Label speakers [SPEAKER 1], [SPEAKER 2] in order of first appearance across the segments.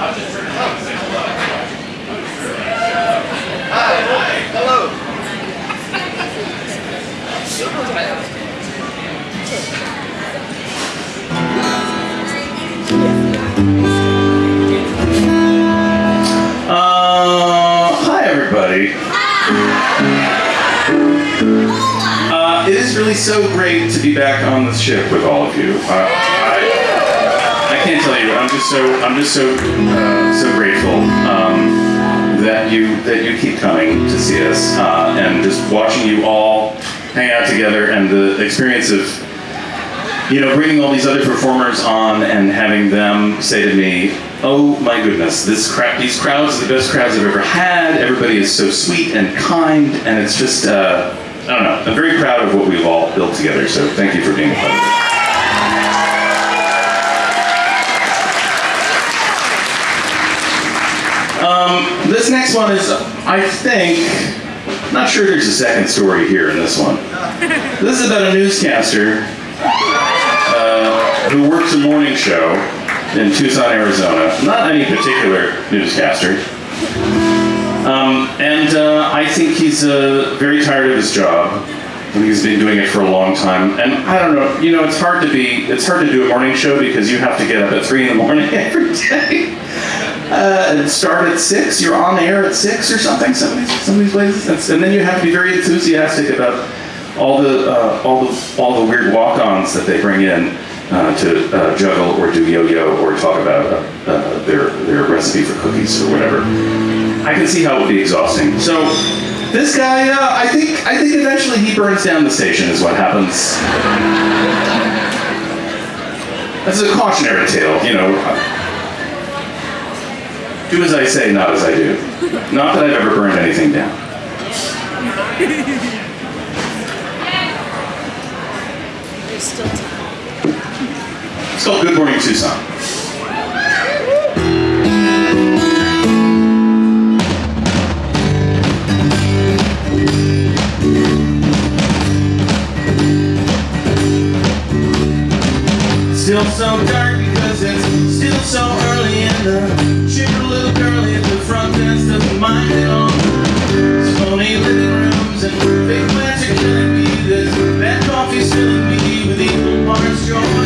[SPEAKER 1] Uh, hi everybody. Uh, it is really so great to be back on the ship with all of you. Uh, can't tell you. I'm just so I'm just so uh, so grateful um, that you that you keep coming to see us uh, and just watching you all hang out together and the experience of you know, bringing all these other performers on and having them say to me, "Oh my goodness, this crowd, these crowds are the best crowds I've ever had. Everybody is so sweet and kind, and it's just, uh, I don't know. I'm very proud of what we've all built together. So thank you for being a part of it." Next one is, I think, not sure there's a second story here in this one. This is about a newscaster uh, who works a morning show in Tucson, Arizona. Not any particular newscaster. Um, and uh, I think he's uh, very tired of his job. And he's been doing it for a long time. And I don't know, you know, it's hard to be, it's hard to do a morning show because you have to get up at three in the morning every day. Uh, and start at six. You're on air at six or something. Some of these, some of these places, and then you have to be very enthusiastic about all the uh, all the all the weird walk-ons that they bring in uh, to uh, juggle or do yo-yo or talk about uh, uh, their their recipe for cookies or whatever. I can see how it would be exhausting. So this guy, I think I think eventually he burns down the station is what happens. That's a cautionary tale, you know. Do as I say, not as I do. Not that I've ever burned anything down.
[SPEAKER 2] There's still time.
[SPEAKER 1] It's called Good Morning Tucson. Still so dark because it's still so early and the filling me with equal parts joy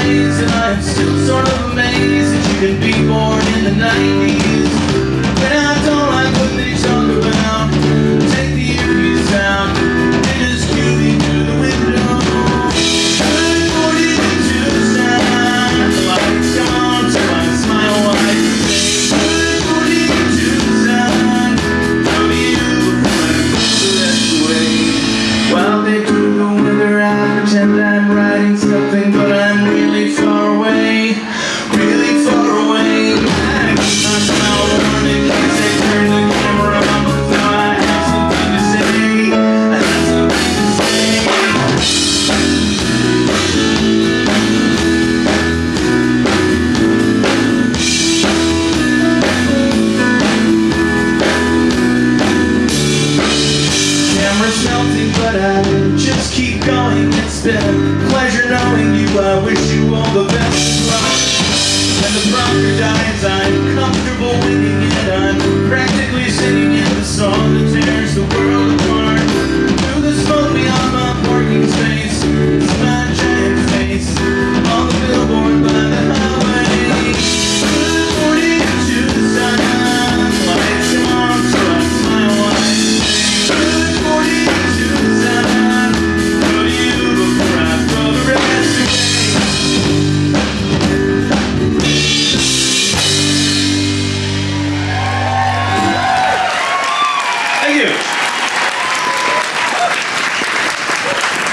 [SPEAKER 1] eyes And I am still sort of amazed That you could be born in the 90s And I don't like what they talk about Take the earpiece out And just cue me through the window. I'm boarded into sound Like Tom to my smile wife I'm boarded into sound From you I'm the rest away While they prove the weather I pretend I'm riding